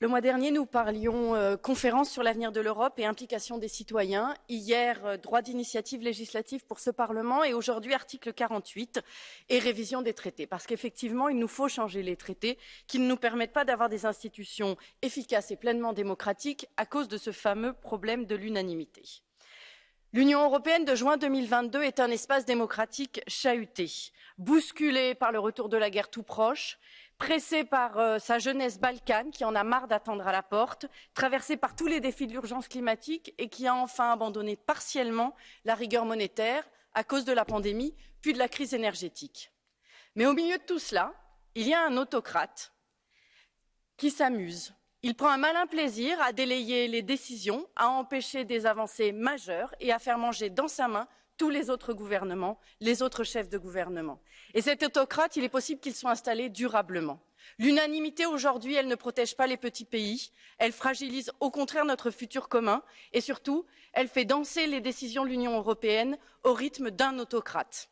Le mois dernier, nous parlions euh, conférence sur l'avenir de l'Europe et implication des citoyens. Hier, euh, droit d'initiative législative pour ce Parlement et aujourd'hui, article 48 et révision des traités. Parce qu'effectivement, il nous faut changer les traités qui ne nous permettent pas d'avoir des institutions efficaces et pleinement démocratiques à cause de ce fameux problème de l'unanimité. L'Union européenne de juin 2022 est un espace démocratique chahuté, bousculé par le retour de la guerre tout proche, pressé par euh, sa jeunesse balkane qui en a marre d'attendre à la porte, traversé par tous les défis de l'urgence climatique et qui a enfin abandonné partiellement la rigueur monétaire à cause de la pandémie, puis de la crise énergétique. Mais au milieu de tout cela, il y a un autocrate qui s'amuse. Il prend un malin plaisir à délayer les décisions, à empêcher des avancées majeures et à faire manger dans sa main tous les autres gouvernements, les autres chefs de gouvernement. Et cet autocrate, il est possible qu'il soit installé durablement. L'unanimité aujourd'hui, elle ne protège pas les petits pays, elle fragilise au contraire notre futur commun et surtout, elle fait danser les décisions de l'Union européenne au rythme d'un autocrate.